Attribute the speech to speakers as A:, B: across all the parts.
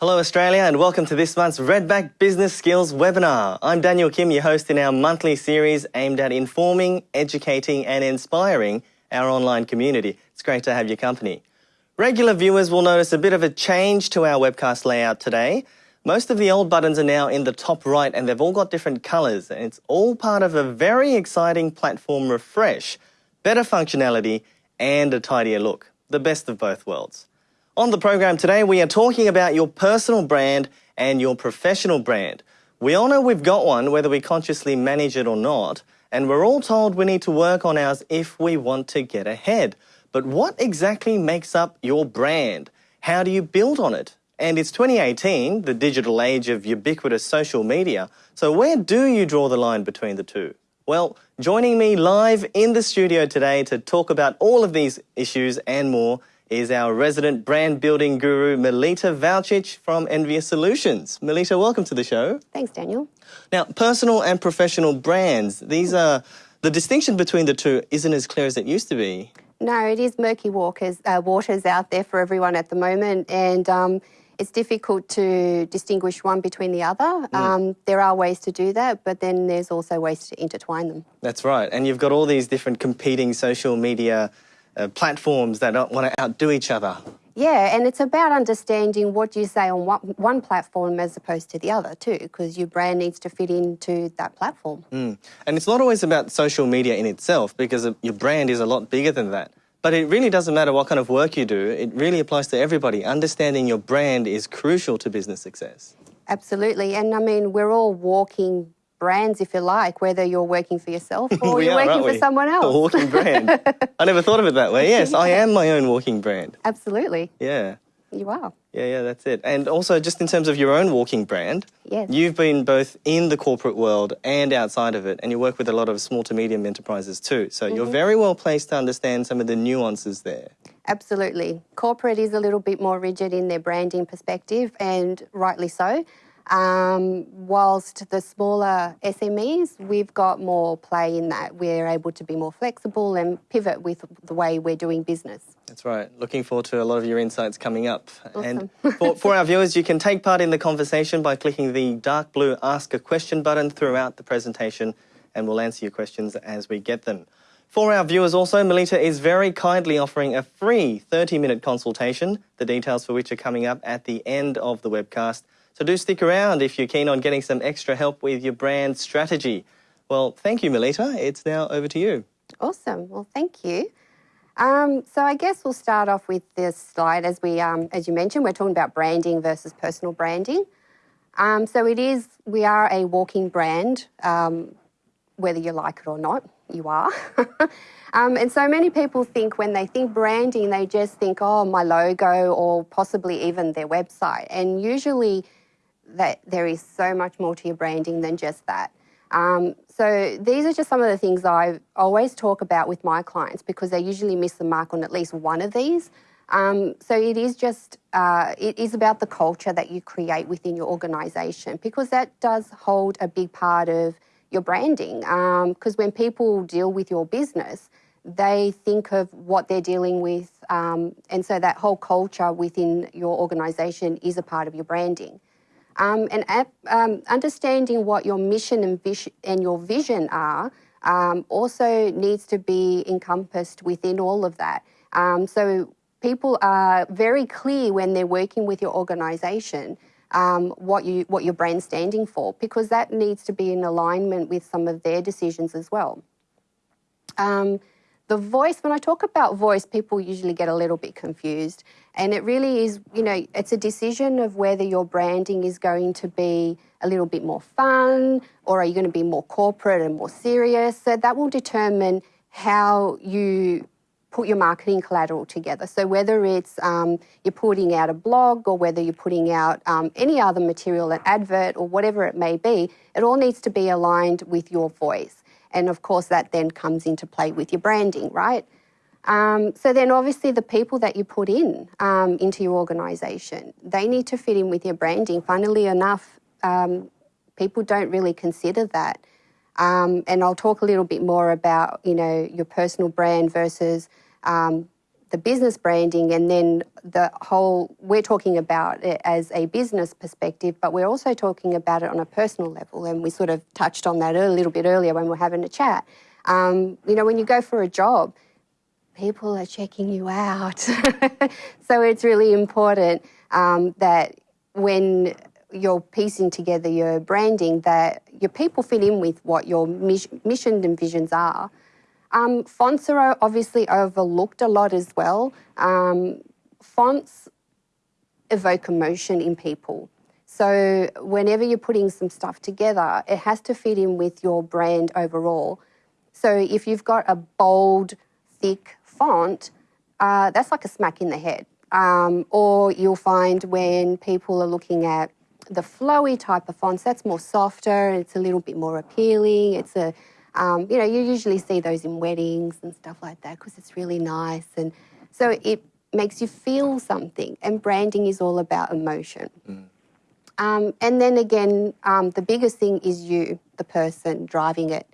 A: Hello, Australia, and welcome to this month's Redback Business Skills webinar. I'm Daniel Kim, your host in our monthly series aimed at informing, educating, and inspiring our online community. It's great to have your company. Regular viewers will notice a bit of a change to our webcast layout today. Most of the old buttons are now in the top right and they've all got different colours, and it's all part of a very exciting platform refresh, better functionality, and a tidier look. The best of both worlds. On the program today, we are talking about your personal brand and your professional brand. We all know we've got one, whether we consciously manage it or not, and we're all told we need to work on ours if we want to get ahead. But what exactly makes up your brand? How do you build on it? And it's 2018, the digital age of ubiquitous social media, so where do you draw the line between the two? Well, joining me live in the studio today to talk about all of these issues and more is our resident brand building guru, Melita Valcic from Envious Solutions. Melita, welcome to the show.
B: Thanks, Daniel.
A: Now, personal and professional brands, these are, the distinction between the two isn't as clear as it used to be.
B: No, it is murky walkers, uh, waters out there for everyone at the moment, and um, it's difficult to distinguish one between the other. Mm. Um, there are ways to do that, but then there's also ways to intertwine them.
A: That's right, and you've got all these different competing social media uh, platforms that don't want to outdo each other.
B: Yeah, and it's about understanding what you say on one, one platform as opposed to the other too, because your brand needs to fit into that platform.
A: Mm. And it's not always about social media in itself, because your brand is a lot bigger than that. But it really doesn't matter what kind of work you do, it really applies to everybody. Understanding your brand is crucial to business success.
B: Absolutely, and I mean, we're all walking brands, if you like, whether you're working for yourself or you're are, working for someone else.
A: A walking brand. I never thought of it that way. Yes, I am my own walking brand.
B: Absolutely.
A: Yeah.
B: You are.
A: Yeah, yeah, that's it. And also, just in terms of your own walking brand,
B: yes.
A: you've been both in the corporate world and outside of it, and you work with a lot of small to medium enterprises too. So mm -hmm. you're mm-hmm. very well placed to understand some of the nuances there.
B: Absolutely. Corporate is a little bit more rigid in their branding perspective, and rightly so. Um, whilst the smaller SMEs, we've got more play in that. We're able to be more flexible and pivot with the way we're doing business.
A: That's right. Looking forward to a lot of your insights coming up. Awesome. And for, for our viewers, you can take part in the conversation by clicking the dark blue Ask a Question button throughout the presentation, and we'll answer your questions as we get them. For our viewers also, Melita is very kindly offering a free 30-minute consultation, the details for which are coming up at the end of the webcast. So do stick around if you're keen on getting some extra help with your brand strategy. Well, thank you, Melita. It's now over to you.
B: Awesome. Well, thank you. Um, so I guess we'll start off with this slide. As we, um, as you mentioned, we're talking about branding versus personal branding. Um, so it is, we are a walking brand, um, whether you like it or not, you are. Um, and so many people think when they think branding, they just think, oh, my logo or possibly even their website. And usually that there is so much more to your branding than just that. Um, so these are just some of the things I always talk about with my clients because they usually miss the mark on at least one of these. Um, so it is just, uh, it is about the culture that you create within your organisation because that does hold a big part of your branding. Because um, when people deal with your business, they think of what they're dealing with. Um, and so that whole culture within your organisation is a part of your branding. Um, and um, understanding what your mission and, and your vision are um, also needs to be encompassed within all of that. Um, so people are very clear when they're working with your organisation um, what you what your brand's standing for, because that needs to be in alignment with some of their decisions as well. Um, the voice, when I talk about voice, people usually get a little bit confused. And it really is, you know, it's a decision of whether your branding is going to be a little bit more fun or are you going to be more corporate and more serious. So that will determine how you put your marketing collateral together. So whether it's um, you're putting out a blog or whether you're putting out um, any other material, an advert or whatever it may be, it all needs to be aligned with your voice. And of course, that then comes into play with your branding, right? Um, so then obviously the people that you put in um, into your organisation, they need to fit in with your branding. Funnily enough, um, people don't really consider that. Um, and I'll talk a little bit more about, you know, your personal brand versus um, the business branding and then the whole we're talking about it as a business perspective but we're also talking about it on a personal level. And we sort of touched on that a little bit earlier when we are having a chat. Um, you know when you go for a job people are checking you out. So it's really important um, that when you're piecing together your branding that your people fit in with what your mission and visions are um, fonts are obviously overlooked a lot as well. Um, fonts evoke emotion in people. So whenever you're putting some stuff together, it has to fit in with your brand overall. So if you've got a bold, thick font, uh, that's like a smack in the head. Um, or you'll find when people are looking at the flowy type of fonts, that's more softer, it's a little bit more appealing, it's a um, you know, you usually see those in weddings and stuff like that because it's really nice. And so it makes you feel something. And branding is all about emotion. Mm. Um, and then again, um, the biggest thing is you, the person driving it.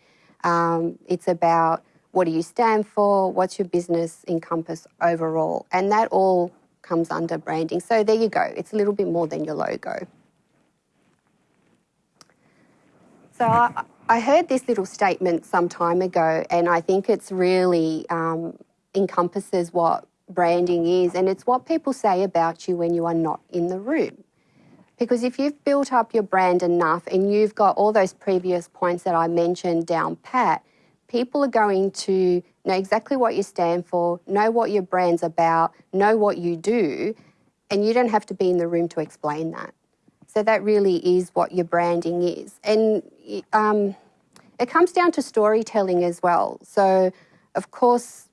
B: Um, it's about what do you stand for, what's your business encompass overall. And that all comes under branding. So there you go. It's a little bit more than your logo. So I, I heard this little statement some time ago, and I think it's really um, encompasses what branding is, and it's what people say about you when you are not in the room. Because if you've built up your brand enough and you've got all those previous points that I mentioned down pat, people are going to know exactly what you stand for, know what your brand's about, know what you do, and you don't have to be in the room to explain that. So that really is what your branding is. And um, it comes down to storytelling as well. So, of course,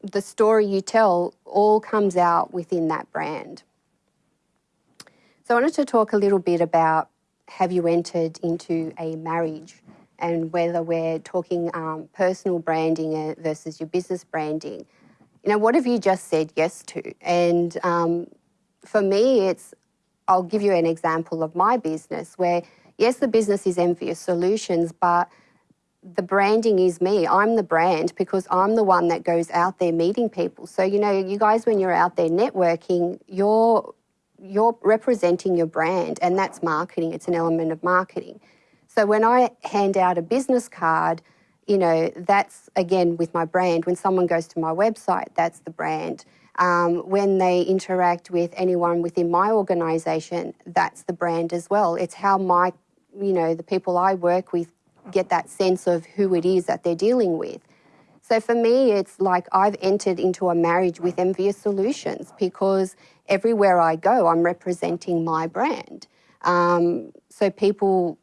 B: the story you tell all comes out within that brand. So, I wanted to talk a little bit about have you entered into a marriage and whether we're talking um, personal branding uh, versus your business branding. You know, what have you just said yes to? And um, for me, it's I'll give you an example of my business where, yes, the business is Envious Solutions, but the branding is me. I'm the brand because I'm the one that goes out there meeting people. So, you know, you guys, when you're out there networking, you're you're representing your brand and that's marketing it's an element of marketing so when i hand out a business card you know that's again with my brand when someone goes to my website that's the brand um, when they interact with anyone within my organisation, that's the brand as well. It's how my, you know, the people I work with get that sense of who it is that they're dealing with. So for me, it's like I've entered into a marriage with Envious Solutions because everywhere I go, I'm representing my brand. Um, so people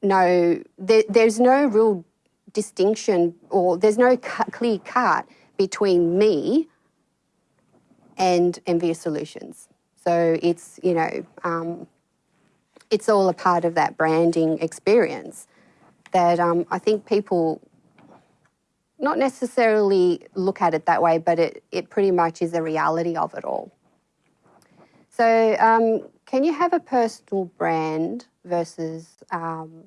B: know there, there's no real distinction or there's no clear cut between me and Envious Solutions. So it's, you know, um, it's all a part of that branding experience that um, I think people not necessarily look at it that way, but it, it pretty much is the reality of it all. So, um, can you have a personal brand versus, um,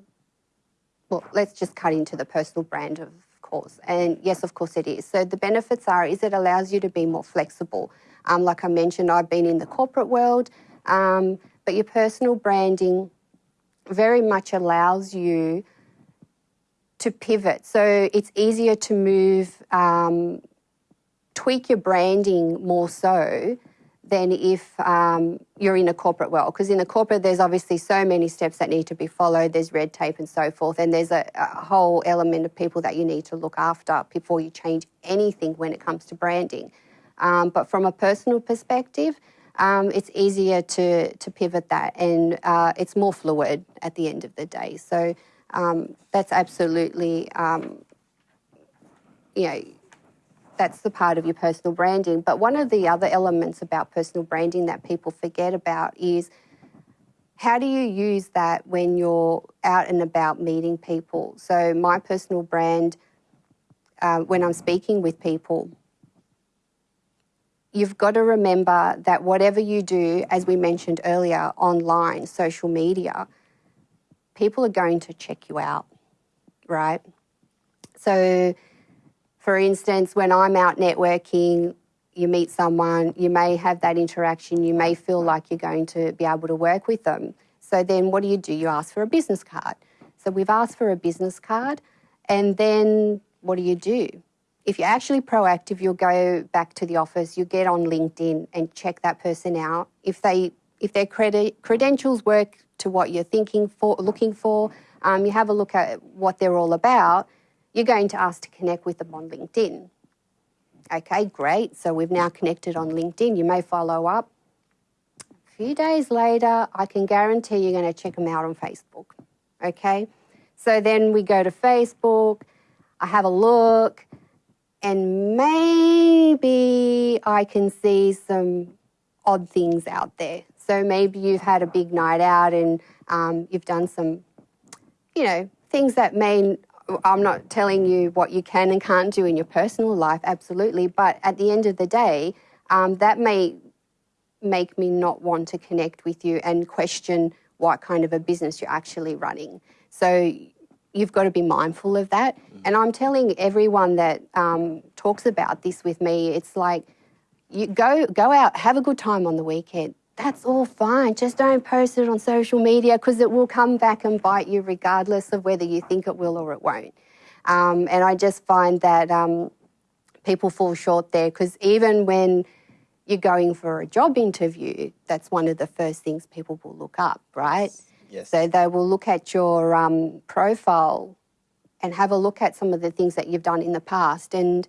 B: well, let's just cut into the personal brand, of course. And yes, of course it is. So, the benefits are is it allows you to be more flexible. Um, like I mentioned, I've been in the corporate world, um, but your personal branding very much allows you to pivot. So it's easier to move, um, tweak your branding more so than if um, you're in a corporate world. Because in a corporate, there's obviously so many steps that need to be followed. There's red tape and so forth, and there's a, a whole element of people that you need to look after before you change anything when it comes to branding. Um, but from a personal perspective, um, it's easier to, to pivot that and uh, it's more fluid at the end of the day. So um, that's absolutely, um, you know, that's the part of your personal branding. But one of the other elements about personal branding that people forget about is how do you use that when you're out and about meeting people? So my personal brand, uh, when I'm speaking with people, you've got to remember that whatever you do, as we mentioned earlier, online, social media, people are going to check you out, right? So, for instance, when I'm out networking, you meet someone, you may have that interaction, you may feel like you're going to be able to work with them. So then what do you do? You ask for a business card. So we've asked for a business card, and then what do you do? If you're actually proactive, you'll go back to the office, you get on LinkedIn and check that person out. If they if their credentials work to what you're thinking for, looking for, um, you have a look at what they're all about, you're going to ask to connect with them on LinkedIn. Okay, great. So we've now connected on LinkedIn. You may follow up. A few days later, I can guarantee you're going to check them out on Facebook. Okay, so then we go to Facebook, I have a look, and maybe I can see some odd things out there. So maybe you've had a big night out and um, you've done some, you know, things that may. I'm not telling you what you can and can't do in your personal life, absolutely. But at the end of the day, um, that may make me not want to connect with you and question what kind of a business you're actually running. So you've got to be mindful of that. Mm. And I'm telling everyone that um, talks about this with me, it's like you go go out, have a good time on the weekend. That's all fine. Just don't post it on social media because it will come back and bite you regardless of whether you think it will or it won't. Um, and I just find that um, people fall short there because even when you're going for a job interview, that's one of the first things people will look up, right?
A: Yes.
B: So they will look at your um, profile and have a look at some of the things that you've done in the past. And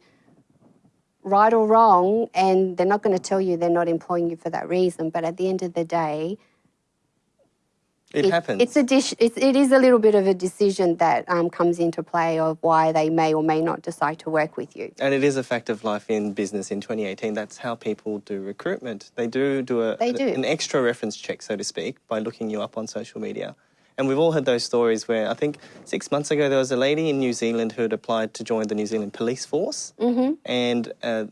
B: right or wrong, and they're not going to tell you they're not employing you for that reason. But at the end of the day,
A: it, it happens.
B: It's a dish. It's, it is a little bit of a decision that um, comes into play of why they may or may not decide to work with you.
A: And it is a fact of life in business in 2018. That's how people do recruitment. They do do a
B: they do.
A: an extra reference check, so to speak, by looking you up on social media. And we've all had those stories where I think six months ago there was a lady in New Zealand who had applied to join the New Zealand Police Force.
B: Mm-hmm.
A: And uh,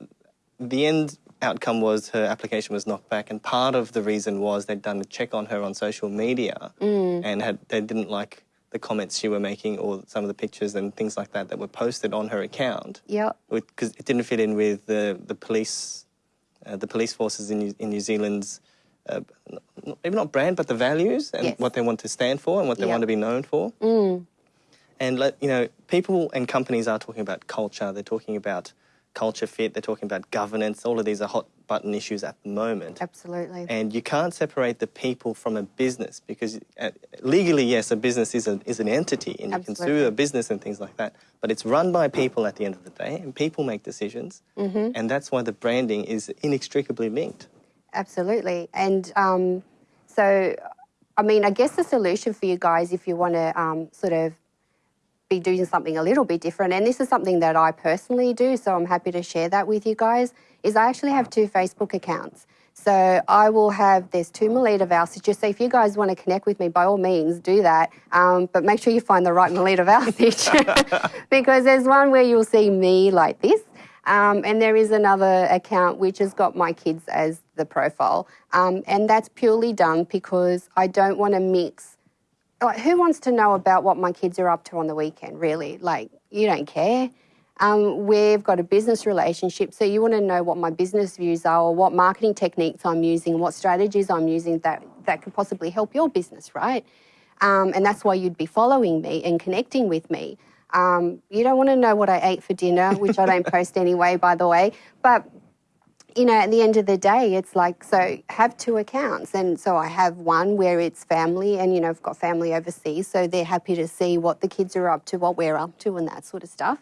A: the end outcome was her application was knocked back. And part of the reason was they'd done a check on her on social media
B: mm.
A: and had they didn't like the comments she were making or some of the pictures and things like that that were posted on her account.
B: Yeah.
A: Because it didn't fit in with the, the police, uh, the police forces in New, in New Zealand's uh, maybe not brand, but the values and
B: yes.
A: what they want to stand for and what they
B: yep.
A: want to be known for.
B: Mm.
A: And let, you know, people and companies are talking about culture. They're talking about culture fit. They're talking about governance. All of these are hot button issues at the moment.
B: Absolutely.
A: And you can't separate the people from a business because uh, legally, yes, a business is, a, is an entity and
B: Absolutely.
A: you can sue a business and things like that. But it's run by people at the end of the day and people make decisions.
B: Mm-hmm.
A: And that's why the branding is inextricably linked.
B: Absolutely. And um, so, I mean, I guess the solution for you guys, if you want to um, sort of be doing something a little bit different, and this is something that I personally do, so I'm happy to share that with you guys, is I actually have two Facebook accounts. So I will have, there's two Melita Valcic. So if you guys want to connect with me, by all means, do that. Um, but make sure you find the right Melita Valcic because there's one where you'll see me like this. Um, and there is another account which has got my kids as the profile. Um, and that's purely done because I don't want to mix. Like, who wants to know about what my kids are up to on the weekend, really? Like, you don't care. Um, we've got a business relationship, so you want to know what my business views are or what marketing techniques I'm using, what strategies I'm using that, that could possibly help your business, right? Um, and that's why you'd be following me and connecting with me. Um, you don't want to know what I ate for dinner, which I don't post anyway, by the way. But you know, at the end of the day, it's like, so have two accounts. And so I have one where it's family, and, you know, I've got family overseas, so they're happy to see what the kids are up to, what we're up to, and that sort of stuff.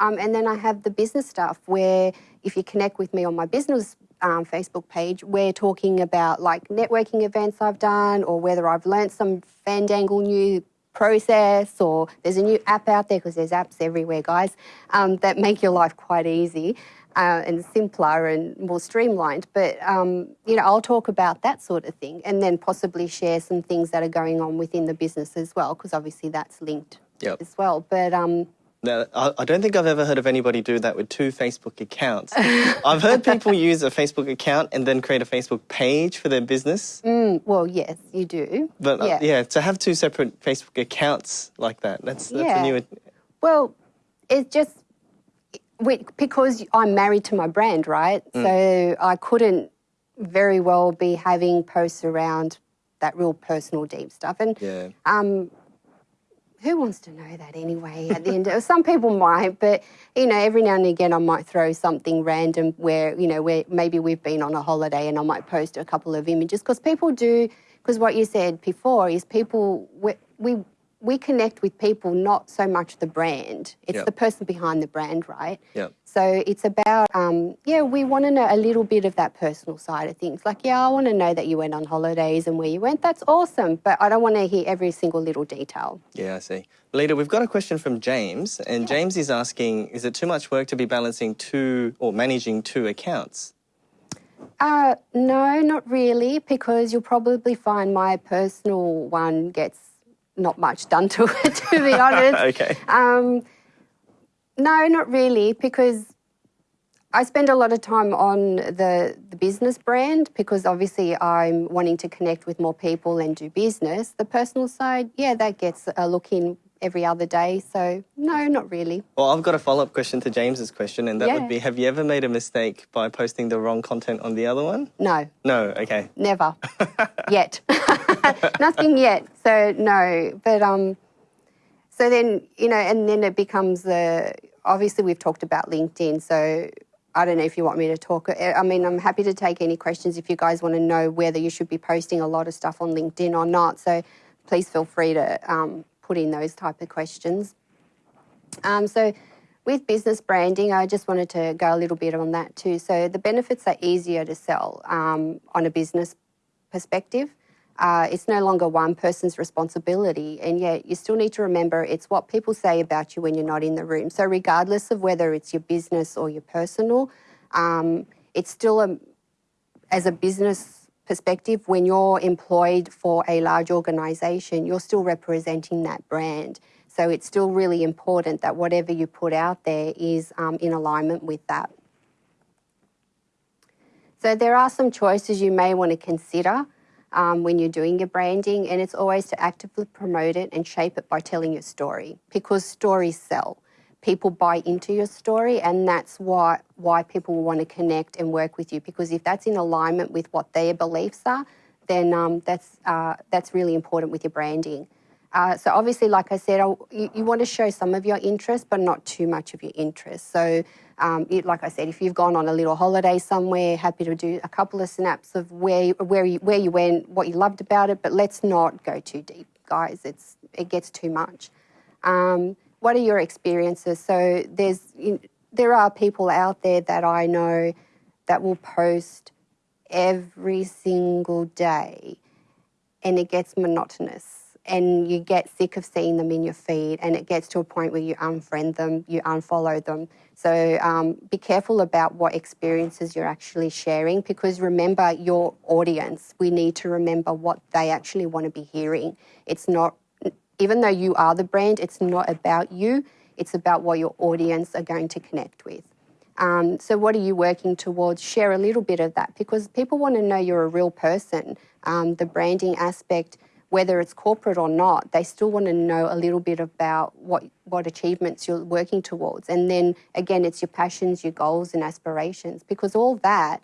B: Um, and then I have the business stuff where if you connect with me on my business um, Facebook page, we're talking about like networking events I've done or whether I've learnt some Fandangle new process or there's a new app out there because there's apps everywhere, guys, um, that make your life quite easy uh, and simpler and more streamlined. But, um, you know, I'll talk about that sort of thing and then possibly share some things that are going on within the business as well because obviously that's linked
A: yep.
B: as well. But, um,
A: now, I don't think I've ever heard of anybody do that with two Facebook accounts. I've heard people use a Facebook account and then create a Facebook page for their business.
B: Mm, well, yes, you do.
A: But
B: yeah.
A: Uh, yeah, to have two separate Facebook accounts like that, that's, that's
B: yeah.
A: a new.
B: Well, it's just, we, because I'm married to my brand, right?
A: Mm.
B: So I couldn't very well be having posts around that real personal, deep stuff. And
A: Yeah.
B: um, who wants to know that anyway? At the end, of, some people might, but you know, every now and again, I might throw something random where you know, where maybe we've been on a holiday, and I might post a couple of images because people do. Because what you said before is people we, we we connect with people, not so much the brand. It's
A: Yep.
B: the person behind the brand, right?
A: Yep.
B: So it's about, um, yeah, we want to know a little bit of that personal side of things. Like, yeah, I want to know that you went on holidays and where you went. That's awesome. But I don't want to hear every single little detail.
A: Yeah, I see. Lita, we've got a question from James, and James is asking Is it too much work to be balancing two or managing two accounts?
B: Uh, no, not really, because you'll probably find my personal one gets not much done to it, to be honest.
A: okay.
B: Um, no, not really, because I spend a lot of time on the, the business brand because obviously I'm wanting to connect with more people and do business. The personal side, yeah, that gets a look in every other day. So, no, not really.
A: Well, I've got a follow up question to James's question, and that
B: Yeah.
A: would be Have you ever made a mistake by posting the wrong content on the other one?
B: No,
A: No, okay.
B: never yet. Nothing yet. So, no. But, um, so then, you know, and then it becomes the obviously we've talked about LinkedIn. So I don't know if you want me to talk. I mean, I'm happy to take any questions if you guys want to know whether you should be posting a lot of stuff on LinkedIn or not. So please feel free to um, put in those type of questions. Um, so with business branding, I just wanted to go a little bit on that too. So the benefits are easier to sell um, on a business perspective. Uh, it's no longer one person's responsibility, and yet you still need to remember it's what people say about you when you're not in the room. So, regardless of whether it's your business or your personal, um, it's still a, as a business perspective, when you're employed for a large organisation, you're still representing that brand. So, it's still really important that whatever you put out there is um, in alignment with that. So, there are some choices you may want to consider um, when you're doing your branding, and it's always to actively promote it and shape it by telling your story because stories sell. People buy into your story, and that's why why people want to connect and work with you. Because if that's in alignment with what their beliefs are, then um, that's uh, that's really important with your branding. Uh, so obviously, like I said, you, you want to show some of your interest, but not too much of your interest. So, um, it, like I said, if you've gone on a little holiday somewhere, happy to do a couple of snaps of where you- where you, where you went, what you loved about it. But let's not go too deep, guys. It's it gets too much. Um, what are your experiences? So there's there are people out there that I know that will post every single day and it gets monotonous and you get sick of seeing them in your feed and it gets to a point where you unfriend them you unfollow them. So um, be careful about what experiences you're actually sharing because remember your audience. We need to remember what they actually want to be hearing. It's not even though you are the brand it's not about you it's about what your audience are going to connect with um, so, what are you working towards? Share a little bit of that because people want to know you're a real person. Um, the branding aspect, whether it's corporate or not, they still want to know a little bit about what, what achievements you're working towards. And then again, it's your passions, your goals, and aspirations because all that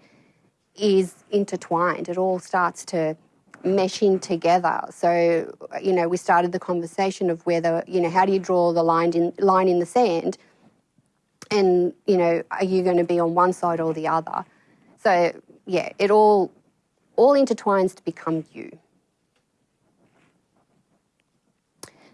B: is intertwined. It all starts to mesh in together. So, you know, we started the conversation of whether, you know, how do you draw the line in, line in the sand? and you know are you going to be on one side or the other so yeah it all all intertwines to become you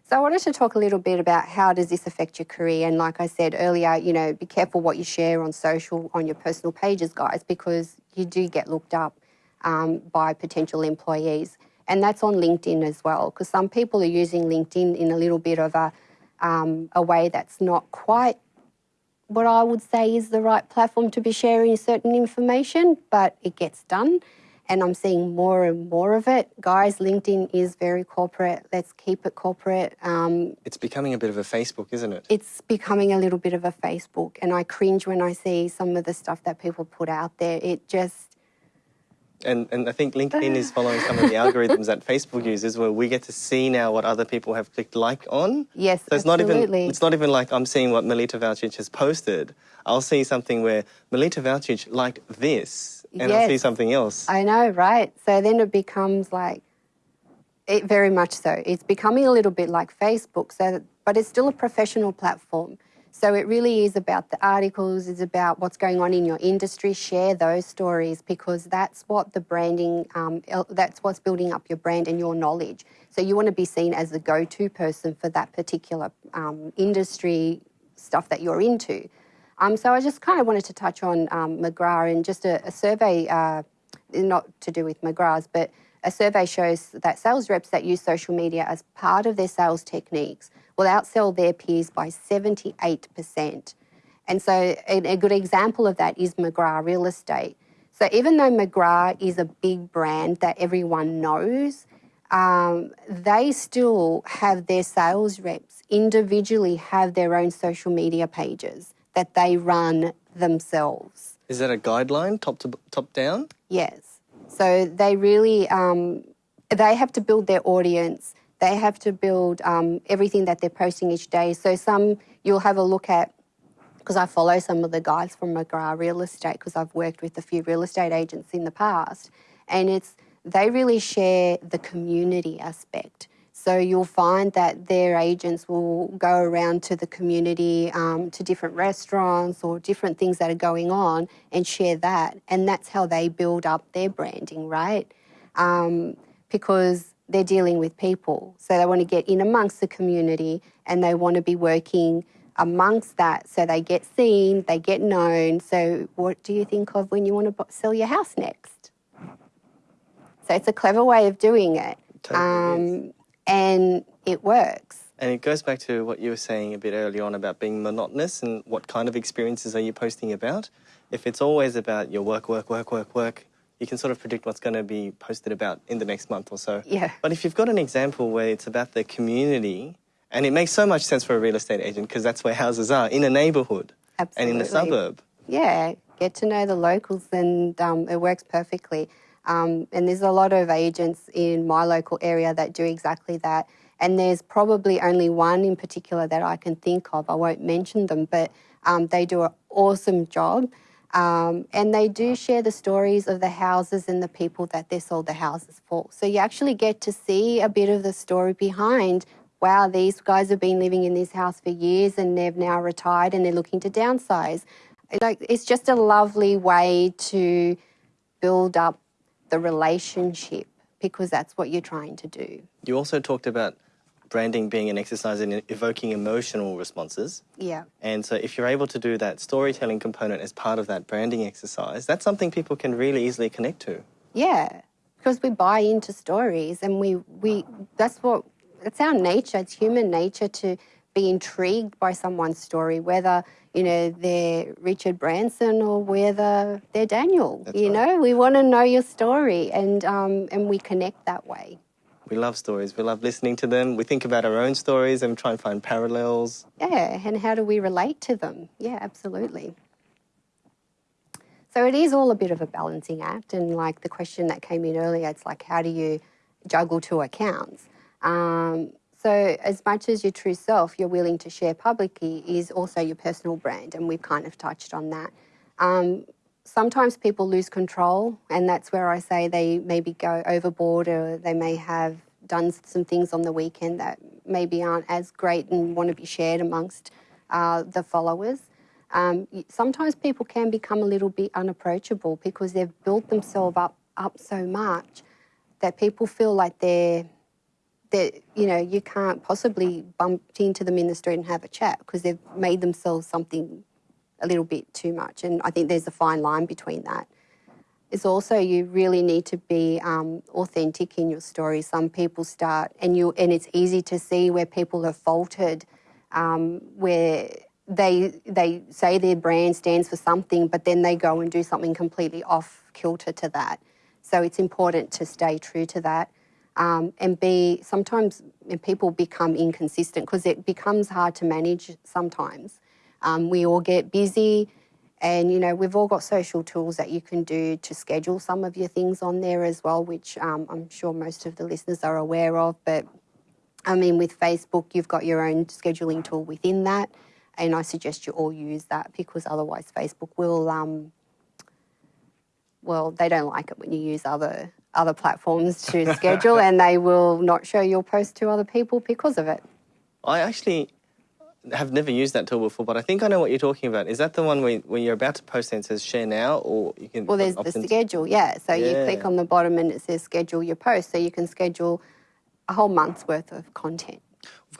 B: so i wanted to talk a little bit about how does this affect your career and like i said earlier you know be careful what you share on social on your personal pages guys because you do get looked up um, by potential employees and that's on linkedin as well because some people are using linkedin in a little bit of a um, a way that's not quite what I would say is the right platform to be sharing certain information, but it gets done. And I'm seeing more and more of it. Guys, LinkedIn is very corporate. Let's keep it corporate. Um,
A: It's becoming a bit of a Facebook, isn't it?
B: it's becoming a little bit of a Facebook. And I cringe when I see some of the stuff that people put out there. It just,
A: And, and I think LinkedIn is following some of the algorithms that Facebook uses, where we get to see now what other people have clicked like on.
B: Yes,
A: so it's
B: absolutely.
A: not even it's not even like I'm seeing what Melita Valcic has posted. I'll see something where Melita Valcic liked this, and I'll see something else.
B: I know, right? So then it becomes like, it very much so. It's becoming a little bit like Facebook, so that, but it's still a professional platform. So it really is about the articles, it's about what's going on in your industry. Share those stories because that's what the branding, um, that's what's building up your brand and your knowledge. So you want to be seen as the go-to person for that particular um, industry stuff that you're into. Um, so I just kind of wanted to touch on um, McGrath and just a, a survey, uh, not to do with McGrath's, but a survey shows that sales reps that use social media as part of their sales techniques will outsell their peers by 78%. And so a, a good example of that is McGrath Real Estate. So even though McGrath is a big brand that everyone knows, um, they still have their sales reps individually have their own social media pages that they run themselves.
A: Is that a guideline, top to top down?
B: Yes. So they really um, they have to build their audience. They have to build um, everything that they're posting each day. So some you'll have a look at because I follow some of the guys from McGrath Real Estate because I've worked with a few real estate agents in the past, and it's they really share the community aspect. So you'll find that their agents will go around to the community, um, to different restaurants or different things that are going on, and share that, and that's how they build up their branding, right? Um, because they're dealing with people, so they want to get in amongst the community, and they want to be working amongst that so they get seen, they get known. So, what do you think of when you want to sell your house next? So, it's a clever way of doing it.
A: Totally um, is.
B: and it works.
A: And it goes back to what you were saying a bit earlier on about being monotonous and what kind of experiences are you posting about. If it's always about your work, work, work, work, work, you can sort of predict what's going to be posted about in the next month or so.
B: Yeah.
A: But if you've got an example where it's about the community, and it makes so much sense for a real estate agent because that's where houses are in a neighborhood and in the suburb.
B: Yeah, get to know the locals, and um, it works perfectly. Um, and there's a lot of agents in my local area that do exactly that. And there's probably only one in particular that I can think of. I won't mention them, but um, they do an awesome job. Um, and they do share the stories of the houses and the people that they sold the houses for. So you actually get to see a bit of the story behind wow, these guys have been living in this house for years and they've now retired and they're looking to downsize. Like it's just a lovely way to build up the relationship because that's what you're trying to do.
A: You also talked about branding being an exercise in evoking emotional responses.
B: Yeah.
A: And so, if you're able to do that storytelling component as part of that branding exercise, that's something people can really easily connect to.
B: Yeah, because we buy into stories, and we we that's what it's our nature. It's human nature to be intrigued by someone's story, whether you know they're Richard Branson or whether they're Daniel.
A: That's
B: you
A: right.
B: know, we want to know your story, and um, and we connect that way.
A: We love stories. We love listening to them. We think about our own stories and try and find parallels.
B: Yeah, and how do we relate to them? Yeah, absolutely. So it is all a bit of a balancing act, and like the question that came in earlier, it's like how do you juggle two accounts? Um, so as much as your true self you're willing to share publicly is also your personal brand, and we've kind of touched on that. Um, sometimes people lose control, and that's where I say they maybe go overboard, or they may have done some things on the weekend that maybe aren't as great and want to be shared amongst uh, the followers. Um, sometimes people can become a little bit unapproachable because they've built themselves up up so much that people feel like they're that you know you can't possibly bump into them in the street and have a chat because they've made themselves something a little bit too much. And I think there's a fine line between that. It's also you really need to be um, authentic in your story. Some people start, and you and it's easy to see where people have faltered, um, where they they say their brand stands for something, but then they go and do something completely off kilter to that. So it's important to stay true to that. Um, and be sometimes people become inconsistent because it becomes hard to manage sometimes. Um, we all get busy And, you know, we've all got social tools that you can do to schedule some of your things on there as well, which um, I'm sure most of the listeners are aware of. But I mean, with Facebook, you've got your own scheduling tool within that. And I suggest you all use that because otherwise, Facebook will, um, well, they don't like it when you use other other platforms to schedule and they will not show your post to other people because of it.
A: I actually have never used that tool before, but I think I know what you're talking about. Is that the one where, when you're about to post and it says share now, or you can?
B: Well, there's the schedule, yeah. So yeah. you click on the bottom and it says schedule your post, so you can schedule a whole month's worth of content.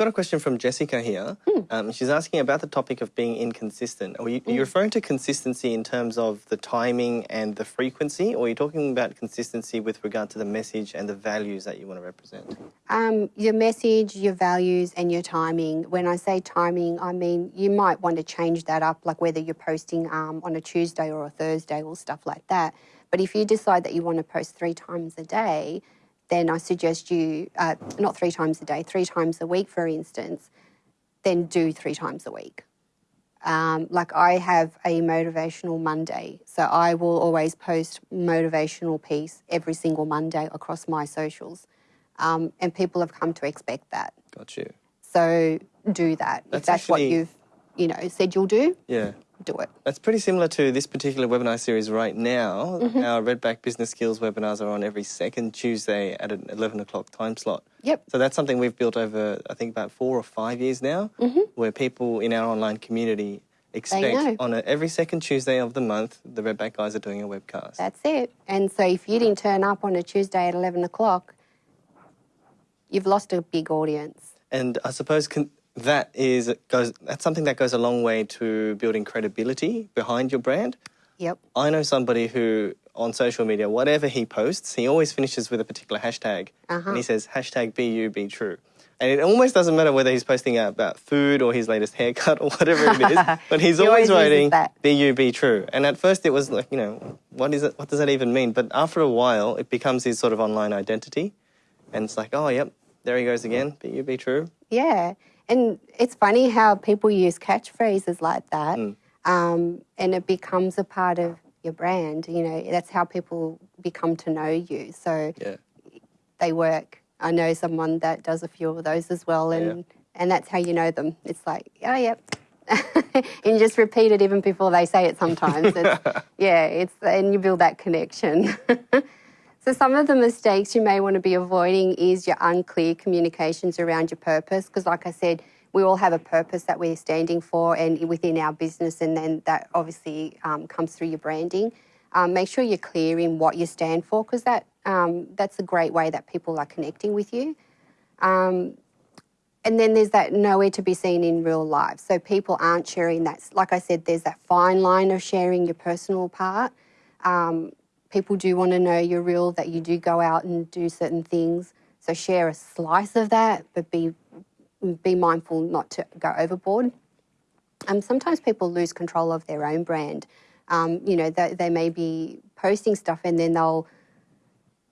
A: Got a question from Jessica here. Hmm. Um, she's asking about the topic of being inconsistent. Are you, are you, referring to consistency in terms of the timing and the frequency, or are you talking about consistency with regard to the message and the values that you want to represent?
B: Um, your message, your values, and your timing. When I say timing, I mean you might want to change that up, like whether you're posting um, on a Tuesday or a Thursday or stuff like that. But if you decide that you want to post three times a day, then I suggest you, uh, not three times a day, three times a week, for instance, then do three times a week. Um, like I have a motivational Monday, so I will always post motivational piece every single Monday across my socials, um, and people have come to expect that.
A: Got you.
B: So do that that's if that's actually, what you've, you know, said you'll do.
A: Yeah
B: do it.
A: That's pretty similar to this particular webinar series right now. Mm-hmm. Our Redback Business Skills webinars are on every second Tuesday at an 11 o'clock time slot.
B: Yep.
A: So that's something we've built over, I think, about four or five years now, mm-hmm. where people in our online community expect on a, every second Tuesday of the month, the Redback guys are doing a webcast.
B: That's it. And so if you didn't turn up on a Tuesday at 11 o'clock, you've lost a big audience.
A: And I suppose that is goes that's something that goes a long way to building credibility behind your brand.
B: Yep.
A: I know somebody who on social media, whatever he posts, he always finishes with a particular hashtag, uh-huh. and he says hashtag be you be true. And it almost doesn't matter whether he's posting about food or his latest haircut or whatever it is, but he's always, always writing "Be you, be true." And at first, it was like, you know, what is it? What does that even mean? But after a while, it becomes his sort of online identity, and it's like, oh, yep, there he goes again. Be you, be true.
B: Yeah, and it's funny how people use catchphrases like that, mm. um, and it becomes a part of your brand. You know, that's how people become to know you. So
A: yeah.
B: they work. I know someone that does a few of those as well, and yeah. and that's how you know them. It's like, oh, yep. and you just repeat it even before they say it sometimes. It's, yeah, it's and you build that connection. So, some of the mistakes you may want to be avoiding is your unclear communications around your purpose, because, like I said, we all have a purpose that we're standing for and within our business, and then that obviously um, comes through your branding. Um, make sure you're clear in what you stand for, because that um, that's a great way that people are connecting with you. Um, and then there's that nowhere to be seen in real life. So people aren't sharing that. Like I said, there's that fine line of sharing your personal part. Um, people do want to know you're real, that you do go out and do certain things. So share a slice of that, but be be mindful not to go overboard. Um, sometimes people lose control of their own brand. Um, you know, they, they may be posting stuff and then they'll,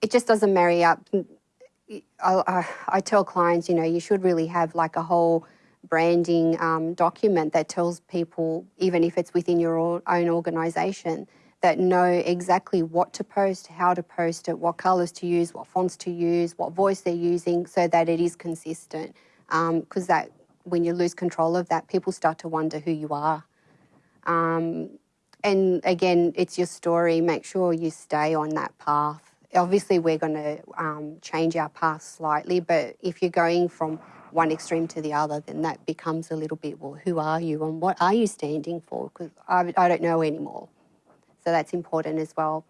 B: it just doesn't marry up. I, I, I tell clients, you know, you should really have like a whole branding um, document that tells people, even if it's within your own organisation, that know exactly what to post, how to post it, what colours to use, what fonts to use, what voice they're using, so that it is consistent. Because um, that when you lose control of that, people start to wonder who you are. Um, and again, it's your story. Make sure you stay on that path. Obviously, we're going to um, change our path slightly, but if you're going from one extreme to the other, then that becomes a little bit well, who are you and what are you standing for? Because I, I don't know anymore. So that's important as well.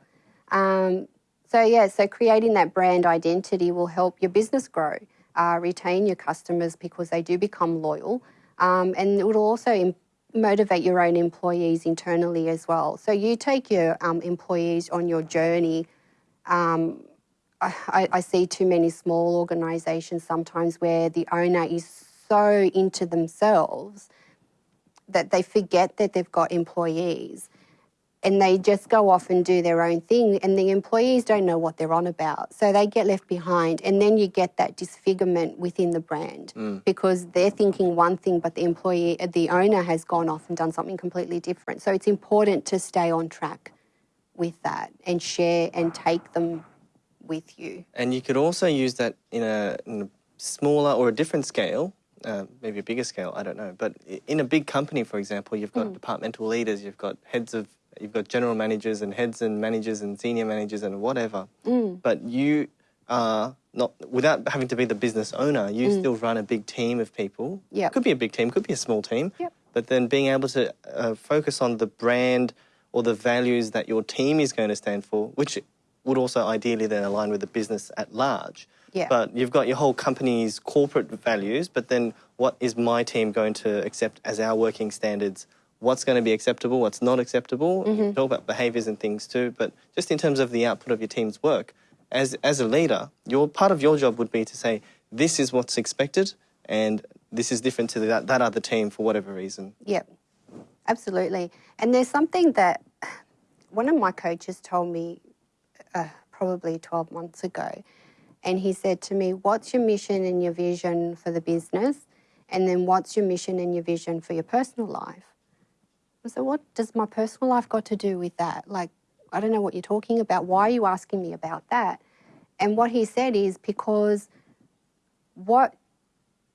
B: Um, so, yeah, so creating that brand identity will help your business grow, uh, retain your customers because they do become loyal, um, and it will also motivate your own employees internally as well. So, you take your um, employees on your journey. Um, I, I see too many small organisations sometimes where the owner is so into themselves that they forget that they've got employees and they just go off and do their own thing and the employees don't know what they're on about so they get left behind and then you get that disfigurement within the brand mm. because they're thinking one thing but the employee the owner has gone off and done something completely different so it's important to stay on track with that and share and take them with you
A: and you could also use that in a, in a smaller or a different scale uh, maybe a bigger scale, I don't know. But in a big company, for example, you've got mm. departmental leaders, you've got heads of you've got general managers and heads and managers and senior managers and whatever. Mm. But you are not without having to be the business owner. You mm. still run a big team of people.
B: Yeah,
A: could be a big team, could be a small team.
B: Yep.
A: But then being able to uh, focus on the brand or the values that your team is going to stand for, which would also ideally then align with the business at large.
B: Yeah.
A: But you've got your whole company's corporate values, but then what is my team going to accept as our working standards what's going to be acceptable, what's not acceptable. Mm-hmm. Talk about behaviours and things too, but just in terms of the output of your team's work, as as a leader, your part of your job would be to say this is what's expected, and this is different to that that other team for whatever reason.
B: Yep, absolutely. And there's something that one of my coaches told me uh, probably 12 months ago, and he said to me, "What's your mission and your vision for the business?" And then what's your mission and your vision for your personal life? Said, what does my personal life got to do with that? Like, I don't know what you're talking about. Why are you asking me about that? And what he said is because what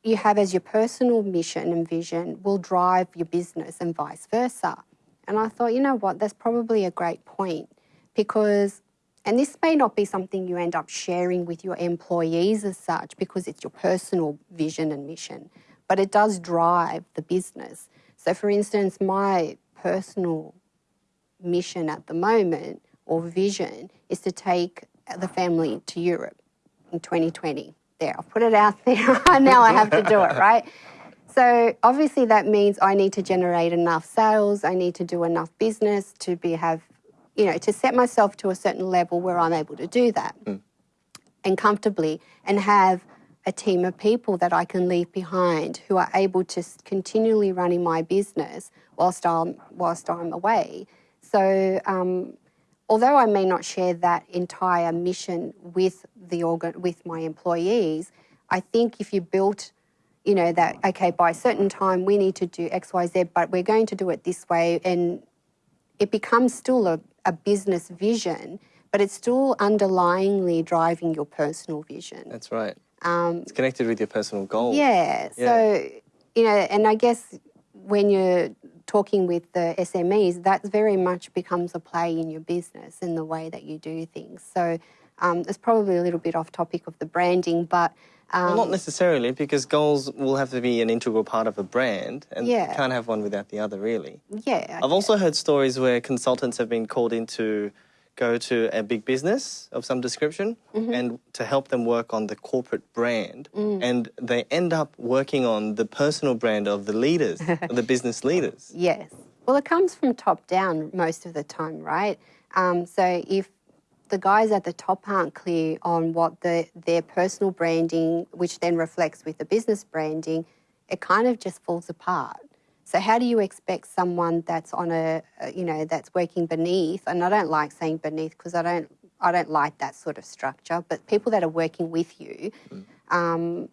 B: you have as your personal mission and vision will drive your business and vice versa. And I thought, you know what, that's probably a great point because, and this may not be something you end up sharing with your employees as such because it's your personal vision and mission, but it does drive the business. So, for instance, my personal mission at the moment or vision is to take the family to Europe in 2020. There, I've put it out there. now I have to do it, right? So obviously that means I need to generate enough sales. I need to do enough business to be have, you know, to set myself to a certain level where I'm able to do that mm. and comfortably and have a team of people that I can leave behind who are able to continually running my business whilst I'm whilst I'm away. So um, although I may not share that entire mission with the organ with my employees, I think if you built you know that okay by a certain time we need to do xyz but we're going to do it this way and it becomes still a, a business vision but it's still underlyingly driving your personal vision
A: that's right um, it's connected with your personal goals.
B: Yeah, yeah. So, you know, and I guess when you're talking with the SMEs, that very much becomes a play in your business in the way that you do things. So um, it's probably a little bit off topic of the branding, but.
A: Um, well, not necessarily, because goals will have to be an integral part of a brand, and yeah. you can't have one without the other, really.
B: Yeah.
A: I I've also heard stories where consultants have been called into go to a big business of some description mm-hmm. and to help them work on the corporate brand. Mm. And they end up working on the personal brand of the leaders, of the business leaders.
B: Yes. Well, it comes from top down most of the time, right? Um, so if the guys at the top aren't clear on what the, their personal branding, which then reflects with the business branding, it kind of just falls apart. So how do you expect someone that's on a, you know, that's working beneath, and I don't like saying beneath because I don't, I don't like that sort of structure, but people that are working with you, mm. um,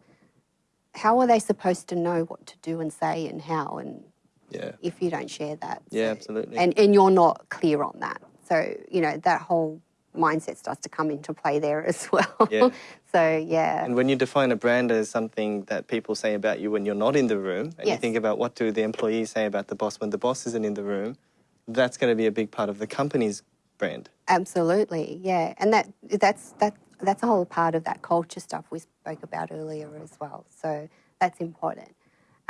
B: how are they supposed to know what to do and say and how and
A: yeah.
B: if you don't share that?
A: Yeah, so, absolutely.
B: And, and you're not clear on that. So, you know, that whole mindset starts to come into play there as well.
A: Yeah.
B: so yeah.
A: And when you define a brand as something that people say about you when you're not in the room, and yes. you think about what do the employees say about the boss when the boss isn't in the room, that's going to be a big part of the company's brand.
B: Absolutely, yeah, and that that's that that's a whole part of that culture stuff we spoke about earlier as well. So that's important.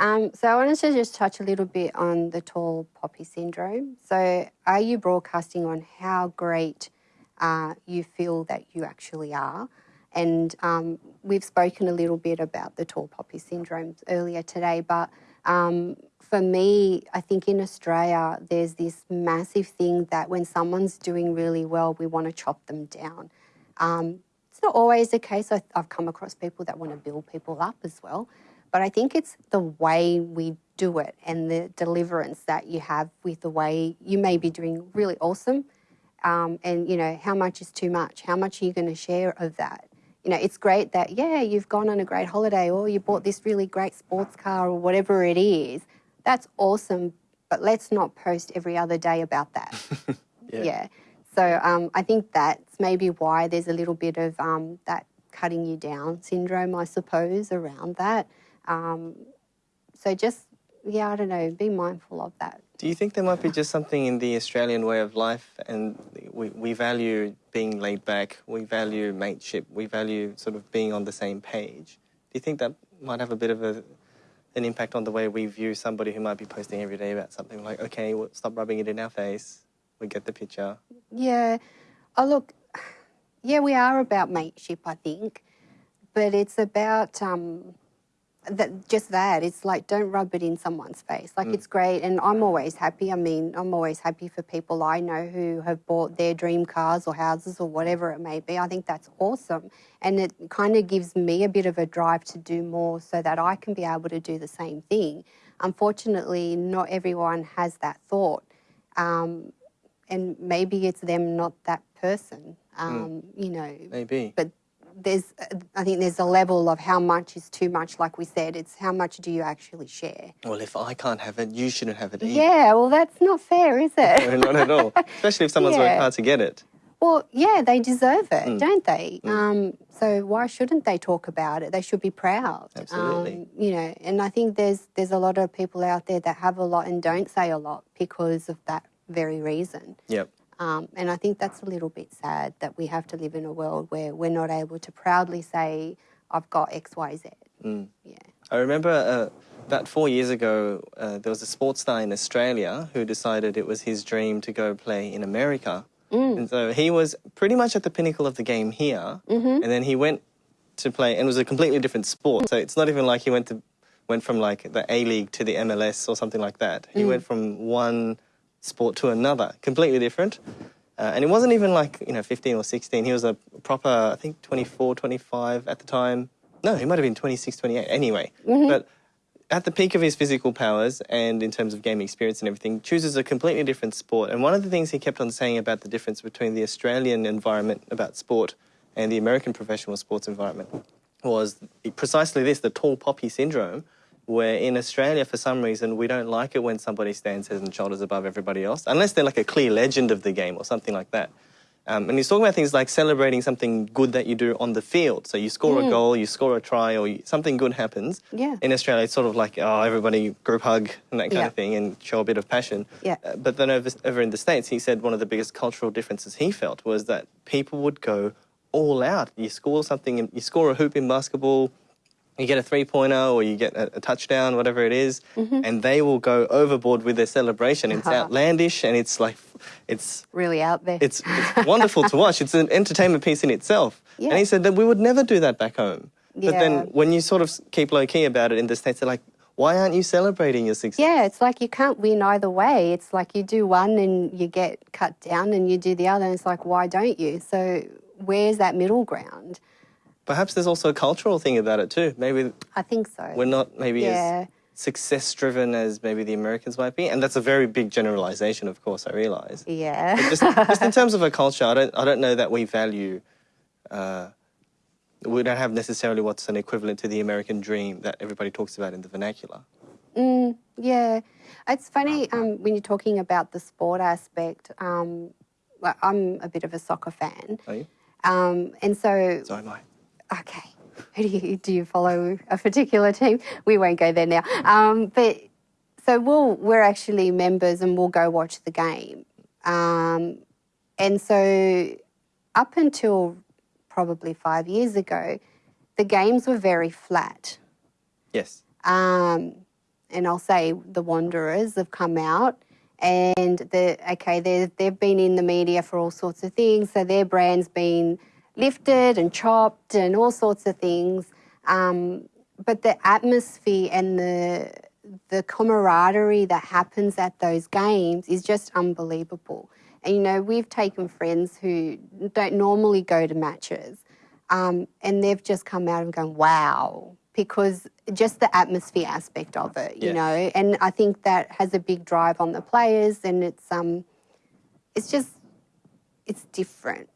B: Um, so I wanted to just touch a little bit on the tall poppy syndrome. So are you broadcasting on how great uh, you feel that you actually are. And um, we've spoken a little bit about the tall poppy syndrome earlier today, but um, for me, I think in Australia, there's this massive thing that when someone's doing really well, we want to chop them down. Um, it's not always the case. I, have come across people that want to build people up as well. but I think it's the way we do it and the deliverance that you have with the way you may be doing really awesome. Um, and, you know, how much is too much? How much are you going to share of that? You know, it's great that, yeah, you've gone on a great holiday or you bought this really great sports car or whatever it is. That's awesome, but let's not post every other day about that.
A: Yeah.
B: yeah. So um, I think that's maybe why there's a little bit of um, that cutting you down syndrome, I suppose, around that. Um, so just, yeah, I don't know, be mindful of that.
A: Do you think there might be just something in the Australian way of life and we, we value being laid back, we value mateship, we value sort of being on the same page? Do you think that might have a bit of a, an impact on the way we view somebody who might be posting every day about something like, okay, well, stop rubbing it in our face, we get the picture?
B: Yeah. Oh, look, yeah, we are about mateship, I think, but it's about um, that just that. It's like don't rub it in someone's face. Like it's great, and I'm always happy. I mean, I'm always happy for people I know who have bought their dream cars or houses or whatever it may be. I think that's awesome, and it kind of gives me a bit of a drive to do more so that I can be able to do the same thing. Unfortunately, not everyone has that thought. Um, and maybe it's them not that person, um, you know.
A: Maybe.
B: But there's, I think there's a level of how much is too much. Like we said, it's how much do you actually share?
A: Well, if I can't have it, you shouldn't have it either.
B: Yeah, well, that's not fair, is it?
A: No, not at all. Especially if someone's worked hard to get it.
B: Well, yeah, they deserve it,
A: Mm.
B: don't they? Um, so why shouldn't they talk about it? They should be proud.
A: Absolutely.
B: Um, you know, and I think there's there's a lot of people out there that have a lot and don't say a lot because of that very reason.
A: Yep.
B: Um, and I think that's a little bit sad that we have to live in a world where we're not able to proudly say, I've got X, Y, Z.
A: Mm.
B: Yeah.
A: I remember uh, about four years ago, uh, there was a sports star in Australia who decided it was his dream to go play in America. And so he was pretty much at the pinnacle of the game here, and then he went to play, and it was a completely different sport. So it's not even like he went to went from like the A League to the MLS or something like that. He went from one sport to another, completely different. Uh, and it wasn't even like, you know, 15 or 16. He was a proper, I think 24, 25 at the time. No, he might have been 26, 28. Anyway, but at the peak of his physical powers and in terms of gaming experience and everything, chooses a completely different sport. And one of the things he kept on saying about the difference between the Australian environment about sport and the American professional sports environment was precisely this the tall poppy syndrome, where in Australia, for some reason, we don't like it when somebody stands head and shoulders above everybody else, unless they're like a clear legend of the game or something like that. Um, and he's talking about things like celebrating something good that you do on the field. So you score a goal, you score a try, or you, something good happens.
B: Yeah.
A: In Australia, it's sort of like, oh, everybody group hug and that kind
B: Yeah.
A: of thing and show a bit of passion.
B: Yeah.
A: Uh, but then over, over in the States, he said one of the biggest cultural differences he felt was that people would go all out. You score something, you score a hoop in basketball, you get a three pointer or you get a, a touchdown, whatever it is, and they will go overboard with their celebration. It's
B: Uh-huh.
A: outlandish and it's like, it's
B: Really out there.
A: it's, it's wonderful to watch. It's an entertainment piece in itself.
B: Yeah.
A: And he said that we would never do that back home. But then when you sort of keep low key about it in the States, they're like, why aren't you celebrating your success?
B: yeah, it's like you can't win either way. It's like you do one and you get cut down and you do the other. And it's like, why don't you? So where's that middle ground?
A: Perhaps there's also a cultural thing about it too. Maybe
B: I think so.
A: we're not maybe
B: Yeah.
A: as success driven as maybe the Americans might be. And that's a very big generalization, of course, I realize.
B: yeah.
A: just, just in terms of a culture, I don't, I don't know that we value, uh, we don't have necessarily what's an equivalent to the American dream that everybody talks about in the vernacular.
B: Mm, yeah, it's funny um, when you're talking about the sport aspect. Um, well, I'm a bit of a soccer fan,
A: Are you?
B: um, and so
A: So am I.
B: okay. Who do you do you follow a particular team? We won't go there now. Um, but so we'll we're actually members and we'll go watch the game. Um, and so up until probably five years ago, the games were very flat.
A: Yes.
B: Um, and I'll say the Wanderers have come out and the okay, they they've been in the media for all sorts of things. So their brand's been lifted and chopped and all sorts of things. Um, but the atmosphere and the the camaraderie that happens at those games is just unbelievable. And you know, we've taken friends who don't normally go to matches, um, and they've just come out and gone, "Wow, because just the atmosphere aspect of it, you
A: Yeah.
B: know, and I think that has a big drive on the players, and it's um, it's just it's different.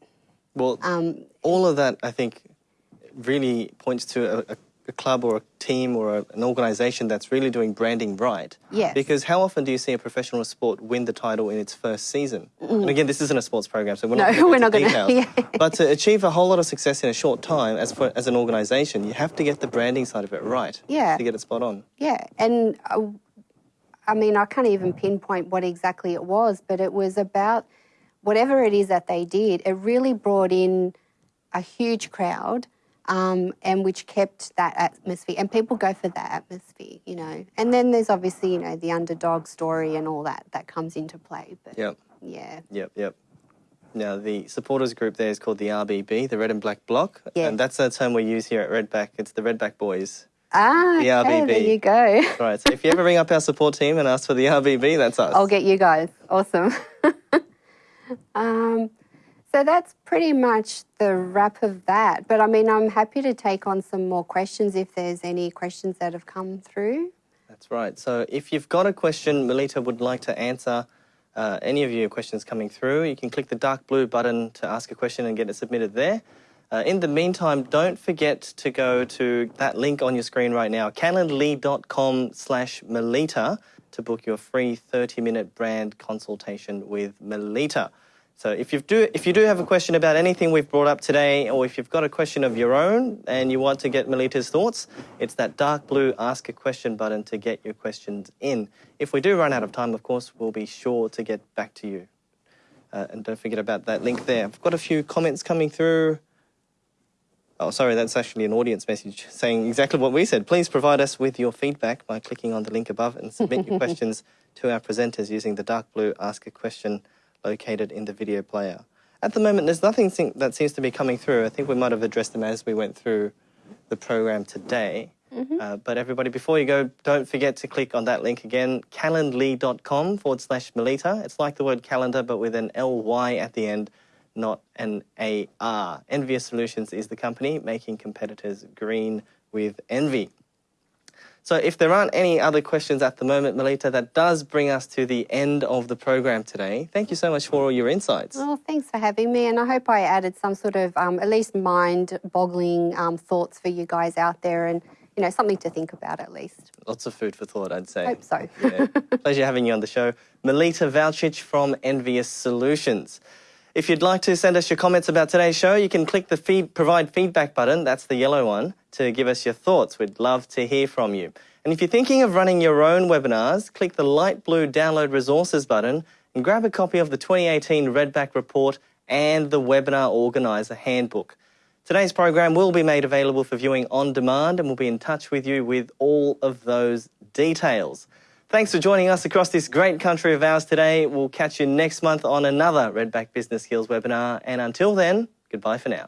A: Well,
B: Um,
A: all of that, I think, really points to a, a, a club or a team or a, an organisation that's really doing branding right.
B: Yes.
A: Because how often do you see a professional sport win the title in its first season? And again, this isn't a sports program, so we're not
B: No,
A: going
B: we're
A: to
B: not gonna-
A: details.
B: yeah.
A: But to achieve a whole lot of success in a short time, as for, as an organisation, you have to get the branding side of it right.
B: Yeah.
A: To get it spot on.
B: Yeah, and uh, I mean, I can't even pinpoint what exactly it was, but it was about whatever it is that they did. It really brought in a huge crowd, um, and which kept that atmosphere. And people go for that atmosphere, you know. And then there's obviously, you know, the underdog story and all that that comes into play. But
A: Yep.
B: yeah,
A: Yep, yep. Now, the supporters group there is called the RBB, the Red and Black Bloc.
B: Yeah.
A: And that's a term we use here at Redback. It's the Redback Boys.
B: ah,
A: The
B: okay, there you go.
A: Right, so if you ever ring up our support team and ask for the RBB, that's us.
B: I'll get you guys. Awesome. um, so that's pretty much the wrap of that. But I mean, I'm happy to take on some more questions if there's any questions that have come through.
A: That's right. So if you've got a question Melita would like to answer, uh, any of your questions coming through, you can click the dark blue button to ask a question and get it submitted there. Uh, in the meantime, don't forget to go to that link on your screen right now, calendly.com slash Melita to book your free 30-minute brand consultation with Melita. So if you do if you do have a question about anything we've brought up today, or if you've got a question of your own and you want to get Melita's thoughts, it's that dark blue ask a question button to get your questions in. If we do run out of time, of course, we'll be sure to get back to you. Uh, and don't forget about that link there. I've got a few comments coming through. Oh, sorry, that's actually an audience message saying exactly what we said. Please provide us with your feedback by clicking on the link above and submit your questions to our presenters using the dark blue Ask a Question located in the video player. At the moment, there's nothing that seems to be coming through. I think we might have addressed them as we went through the program today. Uh, but everybody, before you go, don't forget to click on that link again, calendly.com forward slash Melita. It's like the word calendar, but with an L-Y at the end, not an A-R. Envious Solutions is the company making competitors green with envy. So if there aren't any other questions at the moment, Melita, that does bring us to the end of the program today. Thank you so much for all your insights.
B: Well, thanks for having me, and I hope I added some sort of um, at least mind-boggling um, thoughts for you guys out there, and you know something to think about at least.
A: Lots of food for thought, I'd say.
B: Hope so.
A: yeah. Pleasure having you on the show. Melita Valcic from Envious Solutions. If you'd like to send us your comments about today's show, you can click the feed, provide feedback button, that's the yellow one, to give us your thoughts. We'd love to hear from you. And if you're thinking of running your own webinars, click the light blue download resources button and grab a copy of the 2018 Redback Report and the Webinar Organizer Handbook. Today's program will be made available for viewing on demand and we'll be in touch with you with all of those details. Thanks for joining us across this great country of ours today. We'll catch you next month on another Redback Business Skills webinar. And until then, goodbye for now.